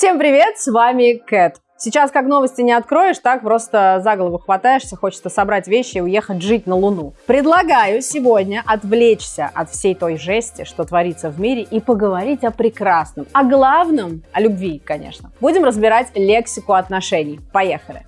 Всем привет, с вами Кэт. Сейчас как новости не откроешь, так просто за голову хватаешься, хочется собрать вещи и уехать жить на Луну. Предлагаю сегодня отвлечься от всей той жести, что творится в мире, и поговорить о прекрасном, о главном, о любви, конечно. Будем разбирать лексику отношений. Поехали!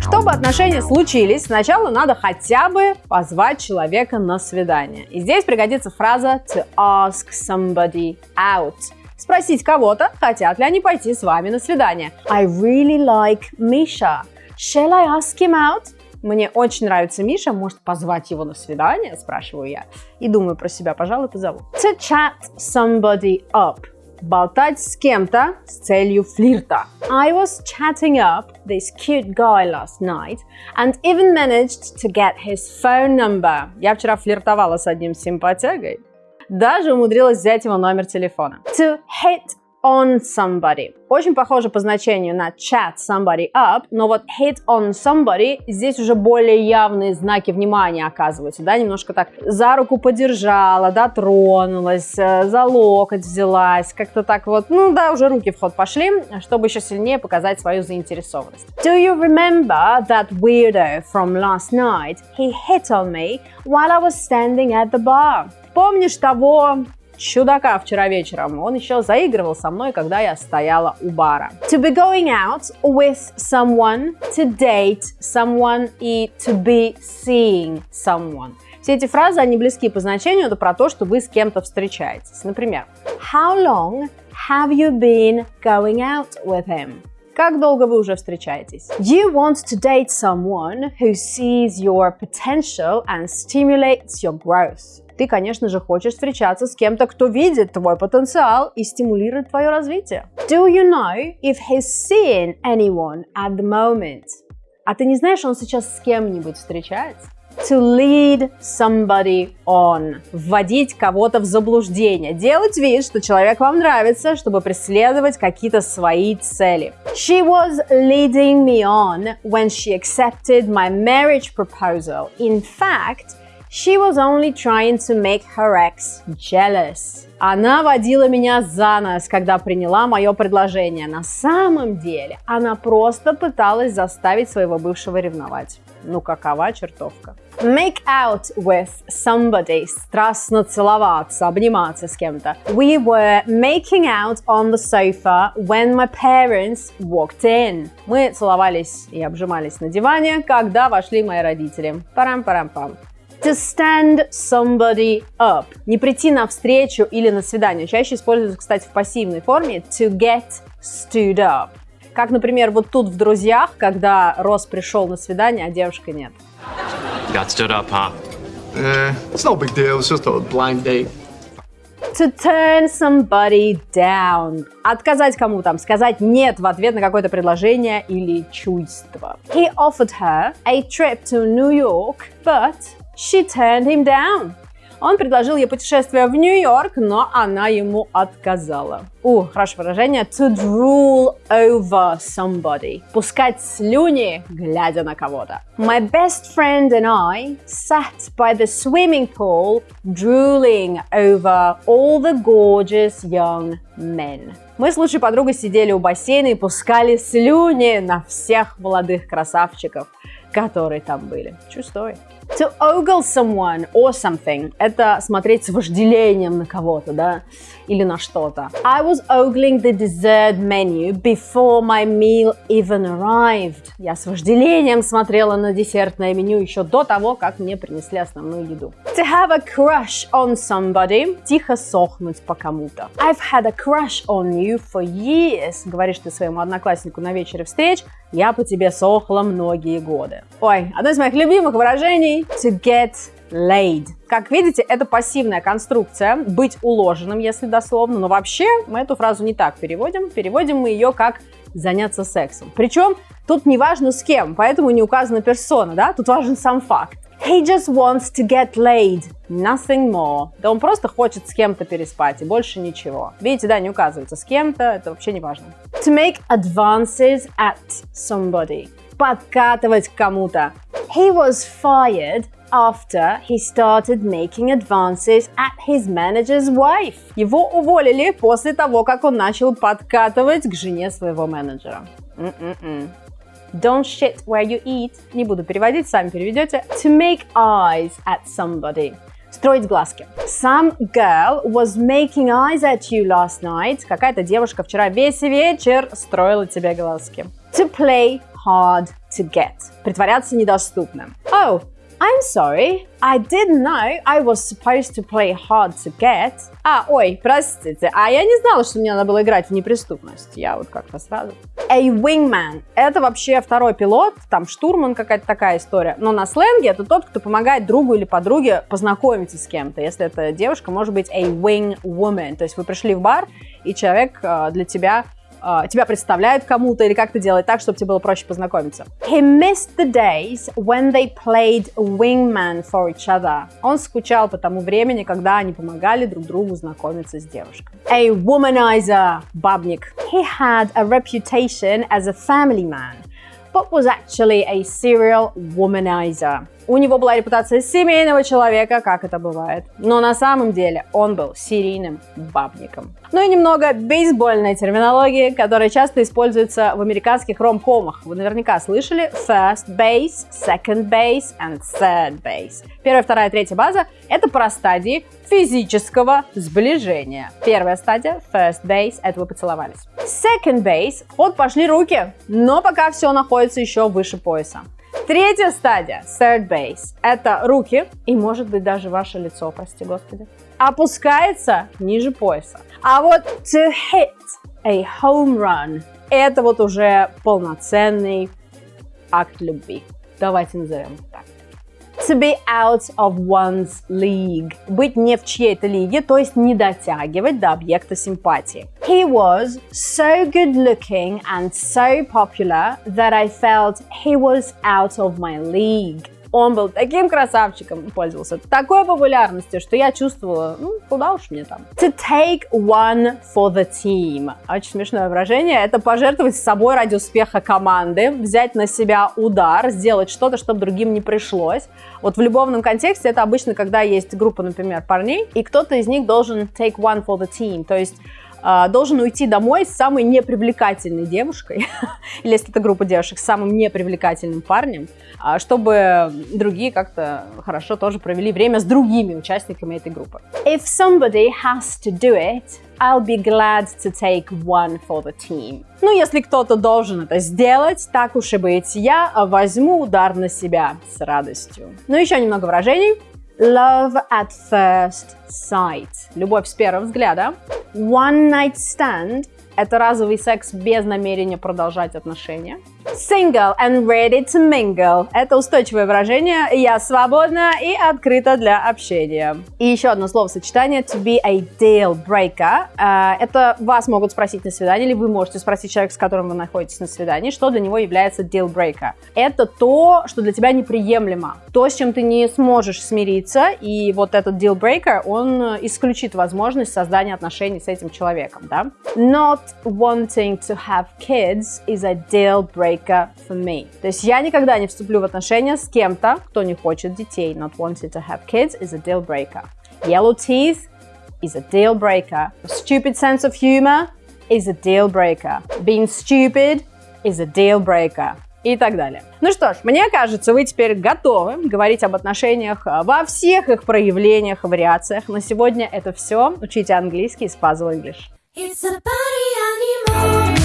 Чтобы отношения случились, сначала надо хотя бы позвать человека на свидание. И здесь пригодится фраза to ask somebody out. Спросить кого-то, хотят ли они пойти с вами на свидание. I really like Misha. Shall I ask him out? Мне очень нравится Миша, может позвать его на свидание, спрашиваю я. И думаю про себя, пожалуй, позову. To chat somebody up болтать с кем-то с целью флирта. I was chatting up this cute guy last night and even managed to get his phone number. Я вчера флиртовала с одним симпатягой. Даже умудрилась взять его номер телефона. To hit on somebody. Очень похоже по значению на chat somebody up, но вот hit on somebody здесь уже более явные знаки внимания оказываются, да, немножко так за руку подержала, дотронулась, э, за локоть взялась, как-то так вот, ну да, уже руки в ход пошли, чтобы еще сильнее показать свою заинтересованность. Do you remember that weirdo from last night? He hit on me while I was standing at the bar. Помнишь того чудака вчера вечером. Он еще заигрывал со мной, когда я стояла у бара. To be going out with someone, to date someone и to be seeing someone. Все эти фразы, они близки по значению, это про то, что вы с кем-то встречаетесь. Например, How long have you been going out with him? Как долго вы уже встречаетесь? You want to date someone who sees your potential and stimulates your growth. Ты, конечно же, хочешь встречаться с кем-то, кто видит твой потенциал и стимулирует твое развитие. Do you know if he's seeing anyone at the moment? А ты не знаешь, он сейчас с кем-нибудь встречается? To lead somebody on. Вводить кого-то в заблуждение. Делать вид, что человек вам нравится, чтобы преследовать какие-то свои цели. She was leading me on when she accepted my marriage proposal. In fact, She was only trying to make her ex jealous. Она водила меня за нос, когда приняла мое предложение. На самом деле, она просто пыталась заставить своего бывшего ревновать. Ну какова чертовка? Make out with somebody. Страстно целоваться, обниматься с кем-то. We were making out on the sofa when my parents walked in. Мы целовались и обжимались на диване, когда вошли мои родители. Парам-парам-пам. To stand somebody up. Не прийти на встречу или на свидание. Чаще используется, кстати, в пассивной форме. To get stood up. Как, например, вот тут в «Друзьях», когда Росс пришел на свидание, а девушка нет. Got stood up, huh? Eh, it's no big deal. It's just a blind date. To turn somebody down. Отказать кому там, сказать нет в ответ на какое-то предложение или чувство. He offered her a trip to New York, but She turned him down. Он предложил ей путешествие в Нью-Йорк, но она ему отказала. У, хорошее выражение. To drool over somebody. Пускать слюни, глядя на кого-то. My best friend and I sat by the swimming pool, drooling over all the gorgeous young men. Мы с лучшей подругой сидели у бассейна и пускали слюни на всех молодых красавчиков, которые там были. Story. To ogle someone or something – это смотреть с вожделением на кого-то, да, или на что-то. I was ogling the dessert menu before my meal even arrived. Я с вожделением смотрела на десертное меню еще до того, как мне принесли основную еду. To have a crush on somebody – тихо сохнуть по кому-то. I've had a crush on you for years – говоришь ты своему однокласснику на вечере встреч, я по тебе сохла многие годы. Ой, одно из моих любимых выражений to get laid. Как видите, это пассивная конструкция, быть уложенным, если дословно, но вообще мы эту фразу не так переводим. Переводим мы ее как заняться сексом. Причем тут не важно с кем, поэтому не указана персона, да, тут важен сам факт. He just wants to get laid, nothing more. Да он просто хочет с кем-то переспать и больше ничего. Видите, да, не указывается с кем-то, это вообще не важно. To make advances at somebody. Подкатывать кому-то. He was fired after he started making advances at his manager's wife. Его уволили после того, как он начал подкатывать к жене своего менеджера. М-м-м. Don't shit where you eat. Не буду переводить, сами переведете. To make eyes at somebody. Строить глазки. Some girl was making eyes at you last night. Какая-то девушка вчера весь вечер строила тебе глазки. To play hard to get. Притворяться недоступным. Oh, I'm sorry, I didn't know I was supposed to play hard to get. А, ой, простите, а я не знала, что мне надо было играть в неприступность. Я вот как-то сразу. A wingman. Это вообще второй пилот, там штурман какая-то такая история. Но на сленге это тот, кто помогает другу или подруге познакомиться с кем-то. Если это девушка, может быть a wing woman. То есть вы пришли в бар, и человек э, для тебя uh, тебя представляют кому-то или как-то делать так, чтобы тебе было проще познакомиться. He missed the days when they played wingman for each other. Он скучал по тому времени, когда они помогали друг другу знакомиться с девушкой. A womanizer, бабник. He had a reputation as a family man, but was actually a serial womanizer. У него была репутация семейного человека, как это бывает. Но на самом деле он был серийным бабником. Ну и немного бейсбольной терминологии, которая часто используется в американских ром-комах. Вы наверняка слышали first base, second base and third base. Первая, вторая, третья база – это про стадии физического сближения. Первая стадия, first base, это вы поцеловались. Second base, вот пошли руки, но пока все находится еще выше пояса. Третья стадия, third base, это руки и, может быть, даже ваше лицо, прости господи, опускается ниже пояса. А вот to hit a home run, это вот уже полноценный акт любви. Давайте назовем так to be out of one's league. Быть не в чьей-то лиге, то есть не дотягивать до объекта симпатии. He was so good looking and so popular that I felt he was out of my league. Он был таким красавчиком, пользовался такой популярностью, что я чувствовала, ну, куда уж мне там. To take one for the team. Очень смешное выражение. Это пожертвовать собой ради успеха команды, взять на себя удар, сделать что-то, чтобы другим не пришлось. Вот в любовном контексте это обычно, когда есть группа, например, парней, и кто-то из них должен take one for the team, то есть должен уйти домой с самой непривлекательной девушкой, или если это группа девушек, с самым непривлекательным парнем, а, чтобы другие как-то хорошо тоже провели время с другими участниками этой группы. If somebody has to do it, I'll be glad to take one for the team. Ну, если кто-то должен это сделать, так уж и быть, я возьму удар на себя с радостью. Ну, еще немного выражений. Love at first sight. Любовь с первого взгляда. One night stand это разовый секс без намерения продолжать отношения. Single and ready to mingle. Это устойчивое выражение «я свободна и открыта для общения». И еще одно словосочетание to be a deal breaker. А, это вас могут спросить на свидании, или вы можете спросить человека, с которым вы находитесь на свидании, что для него является deal breaker. Это то, что для тебя неприемлемо, то, с чем ты не сможешь смириться, и вот этот deal breaker, он исключит возможность создания отношений с этим человеком, да? Not wanting to have kids is a deal breaker for me. То есть я никогда не вступлю в отношения с кем-то, кто не хочет детей. Not wanting to have kids is a deal breaker. Yellow teeth is a deal breaker. Stupid sense of humor is a deal breaker. Being stupid is a deal breaker. и так далее. Ну что ж, мне кажется, вы теперь готовы говорить об отношениях во всех их проявлениях, вариациях. На сегодня это все. Учите английский с Puzzle English. It's a party anymore.